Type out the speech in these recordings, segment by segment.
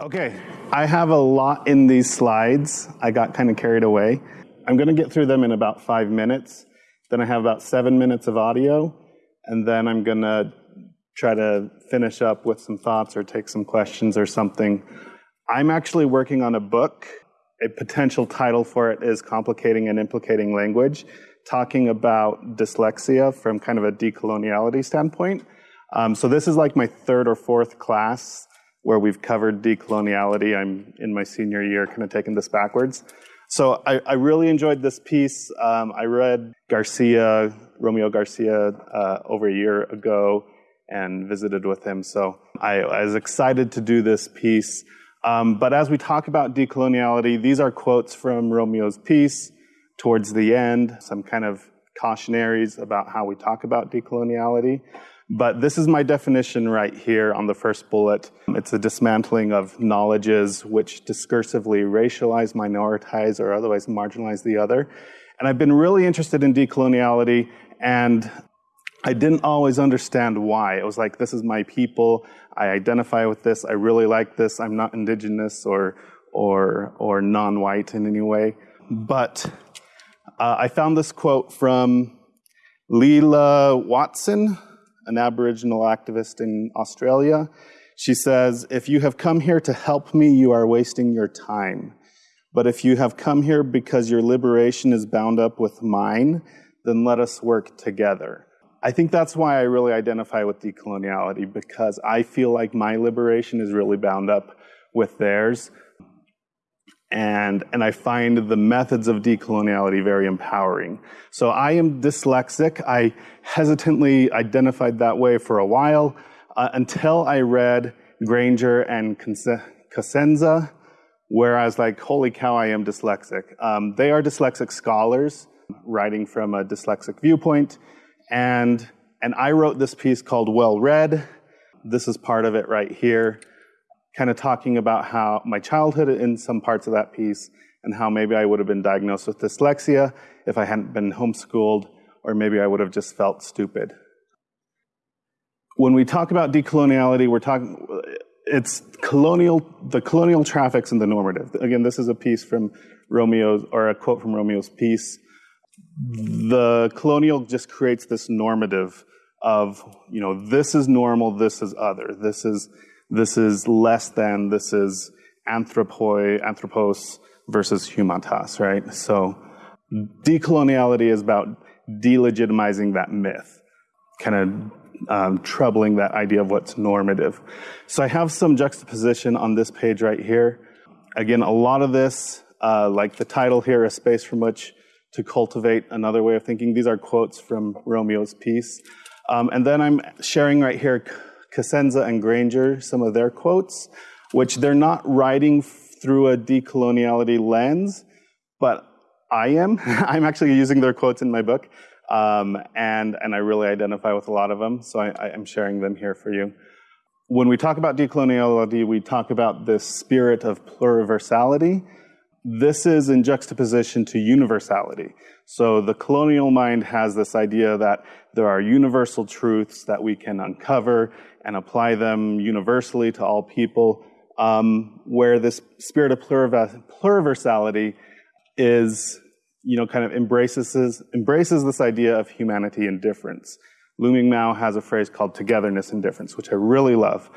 Okay, I have a lot in these slides. I got kind of carried away. I'm going to get through them in about five minutes. Then I have about seven minutes of audio, and then I'm going to try to finish up with some thoughts or take some questions or something. I'm actually working on a book. A potential title for it is Complicating and Implicating Language, talking about dyslexia from kind of a decoloniality standpoint. Um, so this is like my third or fourth class where we've covered decoloniality. I'm in my senior year, kind of taking this backwards. So I, I really enjoyed this piece. Um, I read Garcia, Romeo Garcia, uh, over a year ago and visited with him. So I, I was excited to do this piece. Um, but as we talk about decoloniality, these are quotes from Romeo's piece towards the end, some kind of cautionaries about how we talk about decoloniality. But this is my definition right here on the first bullet. It's a dismantling of knowledges which discursively racialize, minoritize, or otherwise marginalize the other. And I've been really interested in decoloniality, and I didn't always understand why. It was like, this is my people. I identify with this. I really like this. I'm not indigenous or, or, or non white in any way. But uh, I found this quote from Lilla Watson, an Aboriginal activist in Australia. She says, If you have come here to help me, you are wasting your time. But if you have come here because your liberation is bound up with mine, then let us work together. I think that's why I really identify with decoloniality, because I feel like my liberation is really bound up with theirs. And, and I find the methods of decoloniality very empowering. So I am dyslexic. I hesitantly identified that way for a while uh, until I read Granger and Cosenza, where I was like, holy cow, I am dyslexic. Um, they are dyslexic scholars writing from a dyslexic viewpoint. And, and I wrote this piece called Well Read. This is part of it right here kind of talking about how my childhood in some parts of that piece and how maybe I would have been diagnosed with dyslexia if I hadn't been homeschooled, or maybe I would have just felt stupid. When we talk about decoloniality, we're talking, it's colonial, the colonial traffics and the normative. Again, this is a piece from Romeo's, or a quote from Romeo's piece. The colonial just creates this normative of, you know, this is normal, this is other, this is this is less than, this is anthropoi, anthropos versus humanitas, right? So decoloniality is about delegitimizing that myth, kind of um, troubling that idea of what's normative. So I have some juxtaposition on this page right here. Again, a lot of this, uh, like the title here, A Space from Which to Cultivate Another Way of Thinking, these are quotes from Romeo's piece. Um, and then I'm sharing right here Cosenza and Granger some of their quotes, which they're not writing through a decoloniality lens, but I am. I'm actually using their quotes in my book, um, and, and I really identify with a lot of them, so I, I am sharing them here for you. When we talk about decoloniality, we talk about this spirit of pluriversality. This is in juxtaposition to universality. So the colonial mind has this idea that there are universal truths that we can uncover and apply them universally to all people, um, where this spirit of pluriversality is, you know, kind of embraces, embraces this idea of humanity and difference. Lu Ming Mao has a phrase called togetherness and difference, which I really love.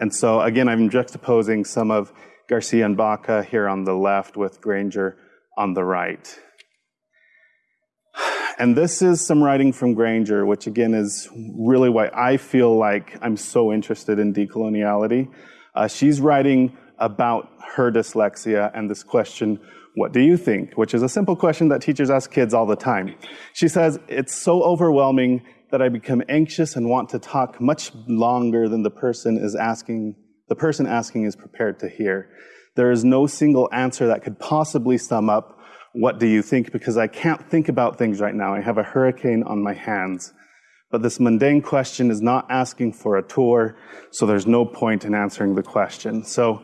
And so, again, I'm juxtaposing some of Garcia and Baca here on the left with Granger on the right. And this is some writing from Granger, which again is really why I feel like I'm so interested in decoloniality. Uh, she's writing about her dyslexia and this question, what do you think? Which is a simple question that teachers ask kids all the time. She says, it's so overwhelming that I become anxious and want to talk much longer than the person is asking, the person asking is prepared to hear. There is no single answer that could possibly sum up what do you think? Because I can't think about things right now. I have a hurricane on my hands. But this mundane question is not asking for a tour, so there's no point in answering the question. So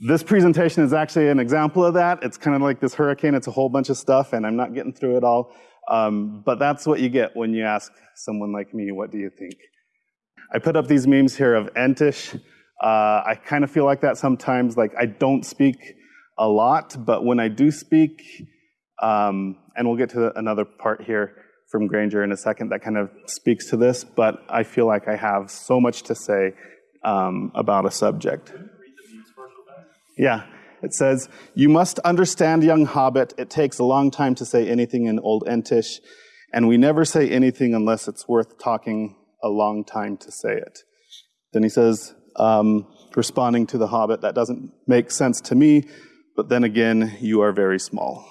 this presentation is actually an example of that. It's kind of like this hurricane. It's a whole bunch of stuff, and I'm not getting through it all. Um, but that's what you get when you ask someone like me, what do you think? I put up these memes here of Entish Uh, I kind of feel like that sometimes. Like I don't speak a lot, but when I do speak, um, and we'll get to another part here from Granger in a second that kind of speaks to this, but I feel like I have so much to say um, about a subject. Yeah, it says, You must understand, young hobbit, it takes a long time to say anything in Old Entish, and we never say anything unless it's worth talking a long time to say it. Then he says, um, responding to the hobbit, That doesn't make sense to me, but then again, you are very small.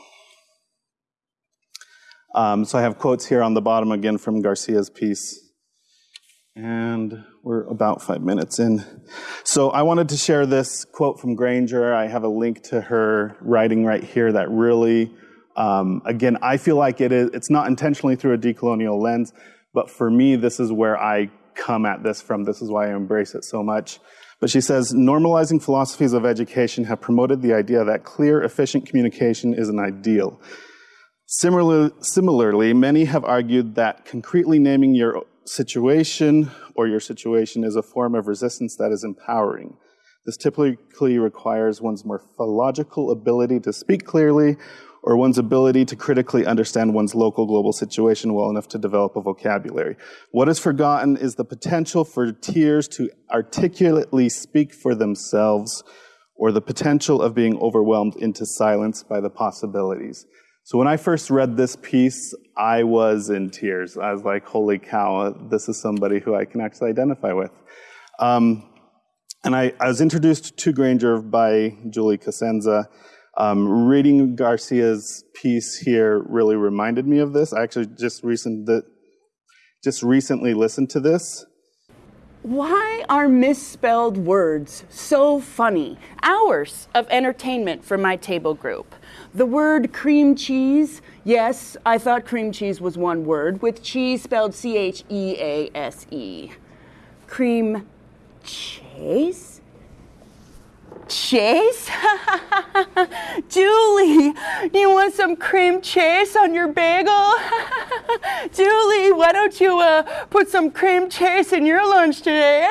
Um, so I have quotes here on the bottom again from Garcia's piece. And we're about five minutes in. So I wanted to share this quote from Granger. I have a link to her writing right here that really, um, again, I feel like it is, it's not intentionally through a decolonial lens, but for me, this is where I come at this from. This is why I embrace it so much. But she says, normalizing philosophies of education have promoted the idea that clear, efficient communication is an ideal. Similarly, similarly, many have argued that concretely naming your situation or your situation is a form of resistance that is empowering. This typically requires one's morphological ability to speak clearly or one's ability to critically understand one's local global situation well enough to develop a vocabulary. What is forgotten is the potential for tears to articulately speak for themselves or the potential of being overwhelmed into silence by the possibilities. So when I first read this piece, I was in tears. I was like, holy cow, this is somebody who I can actually identify with. Um, and I, I, was introduced to Granger by Julie Cosenza. Um, reading Garcia's piece here really reminded me of this. I actually just, recent, just recently listened to this. Why are misspelled words so funny? Hours of entertainment for my table group. The word cream cheese, yes, I thought cream cheese was one word, with cheese spelled C H E A S E. Cream chase? Chase? Julie, you want some cream chase on your bagel? Julie, why don't you uh, put some cream chase in your lunch today?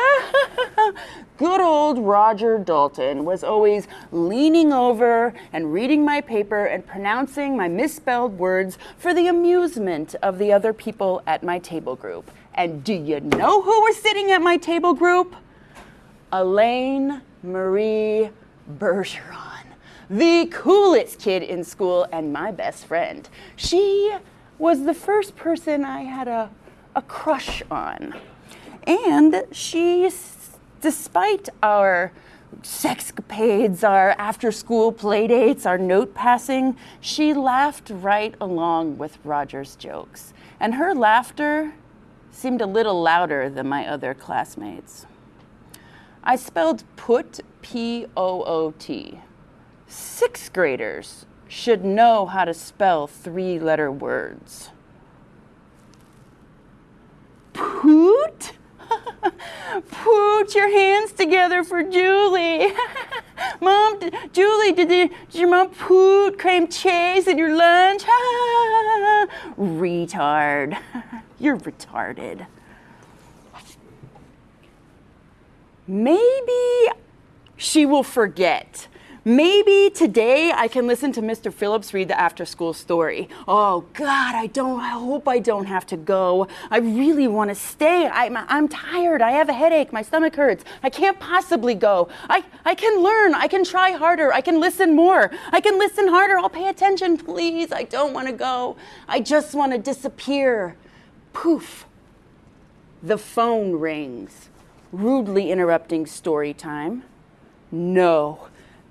good old Roger Dalton was always leaning over and reading my paper and pronouncing my misspelled words for the amusement of the other people at my table group. And do you know who was sitting at my table group? Elaine Marie Bergeron, the coolest kid in school and my best friend. She was the first person I had a, a crush on. And she despite our sexcapades, our after school playdates, our note passing, she laughed right along with Roger's jokes. And her laughter seemed a little louder than my other classmates. I spelled put, P O O T. Sixth graders should know how to spell three letter words. Poot? Put your hands together for Julie. mom, Julie, did, did, your mom put cream cheese in your lunch? Retard. You're retarded. Maybe she will forget Maybe today I can listen to Mr. Phillips read the after school story. Oh God, I don't, I hope I don't have to go. I really want to stay. I'm, I'm tired. I have a headache. My stomach hurts. I can't possibly go. I, I can learn. I can try harder. I can listen more. I can listen harder. I'll pay attention, please. I don't want to go. I just want to disappear. Poof. The phone rings, rudely interrupting story time. No.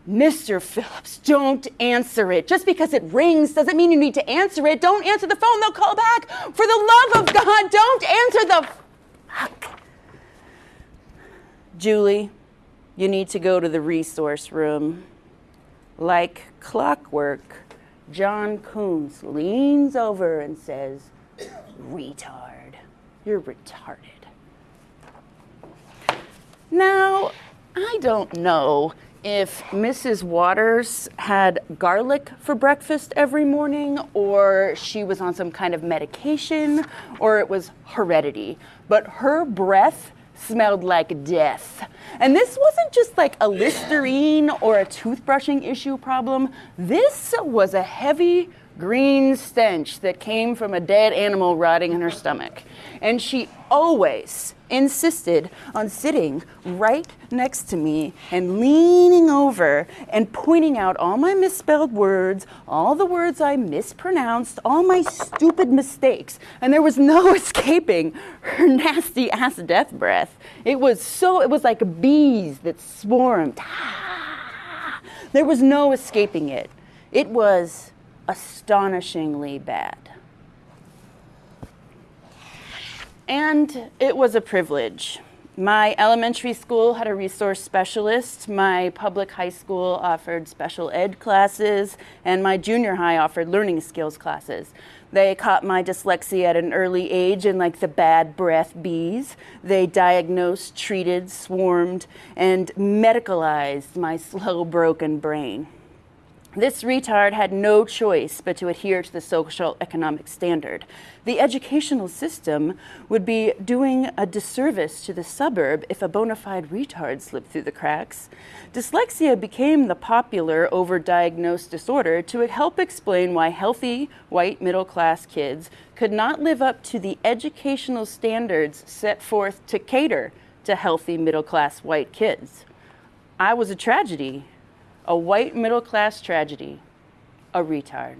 Mr. Phillips, don't answer it. Just because it rings doesn't mean you need to answer it. Don't answer the phone, they'll call back. For the love of God, don't answer the fuck. Julie, you need to go to the resource room. Like clockwork, John Coons leans over and says, Retard. You're retarded. Now, I don't know if Mrs. Waters had garlic for breakfast every morning, or she was on some kind of medication, or it was heredity. But her breath smelled like death. And this wasn't just like a Listerine or a toothbrushing issue problem. This was a heavy green stench that came from a dead animal rotting in her stomach. And she always insisted on sitting right next to me and leaning over and pointing out all my misspelled words, all the words I mispronounced, all my stupid mistakes. And there was no escaping her nasty ass death breath. It was so, it was like bees that swarmed. Ah! There was no escaping it. It was astonishingly bad. And it was a privilege. My elementary school had a resource specialist, my public high school offered special ed classes, and my junior high offered learning skills classes. They caught my dyslexia at an early age in like the bad breath bees. They diagnosed, treated, swarmed, and medicalized my slow, broken brain. This retard had no choice but to adhere to the social economic standard. The educational system would be doing a disservice to the suburb if a bona fide retard slipped through the cracks. Dyslexia became the popular overdiagnosed disorder to help explain why healthy white middle class kids could not live up to the educational standards set forth to cater to healthy middle class white kids. I was a tragedy a white middle class tragedy, a retard.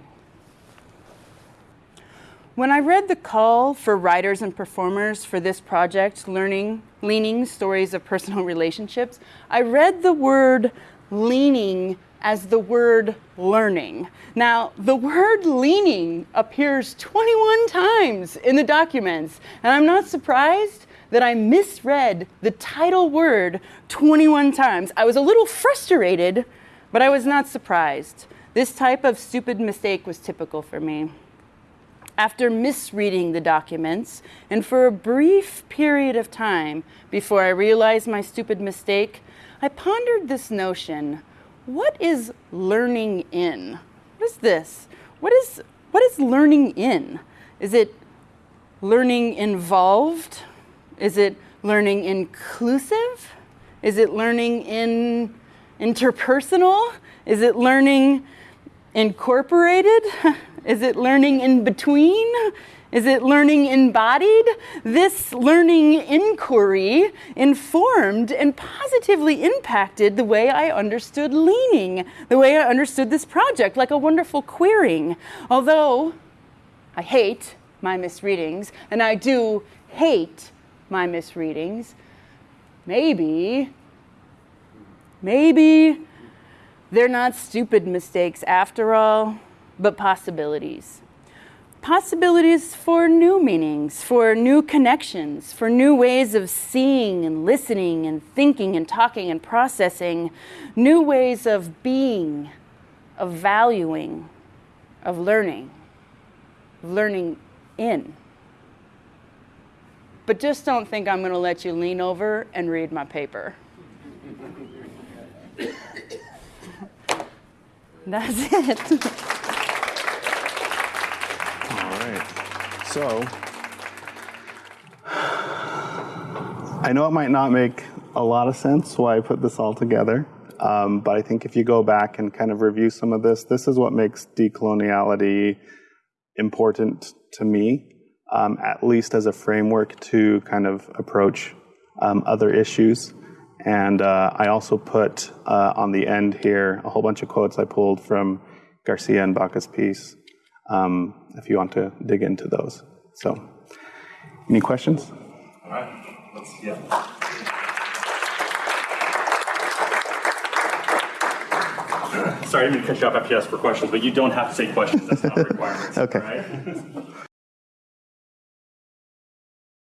When I read the call for writers and performers for this project, Learning, Leaning Stories of Personal Relationships, I read the word leaning as the word learning. Now, the word leaning appears 21 times in the documents, and I'm not surprised that I misread the title word 21 times. I was a little frustrated but I was not surprised. This type of stupid mistake was typical for me. After misreading the documents, and for a brief period of time before I realized my stupid mistake, I pondered this notion what is learning in? What is this? What is, what is learning in? Is it learning involved? Is it learning inclusive? Is it learning in interpersonal? Is it learning incorporated? Is it learning in between? Is it learning embodied? This learning inquiry informed and positively impacted the way I understood leaning, the way I understood this project, like a wonderful queering. Although I hate my misreadings, and I do hate my misreadings, maybe Maybe they're not stupid mistakes after all, but possibilities. Possibilities for new meanings, for new connections, for new ways of seeing and listening and thinking and talking and processing, new ways of being, of valuing, of learning, learning in. But just don't think I'm going to let you lean over and read my paper. That's it. All right. So, I know it might not make a lot of sense why I put this all together, um, but I think if you go back and kind of review some of this, this is what makes decoloniality important to me, um, at least as a framework to kind of approach um, other issues. And uh, I also put uh, on the end here a whole bunch of quotes I pulled from Garcia and Baca's piece, um, if you want to dig into those. So, any questions? All right. Let's, yeah. Sorry, I didn't mean to cut you off after you asked for questions, but you don't have to say questions. That's not a requirement. okay. Right?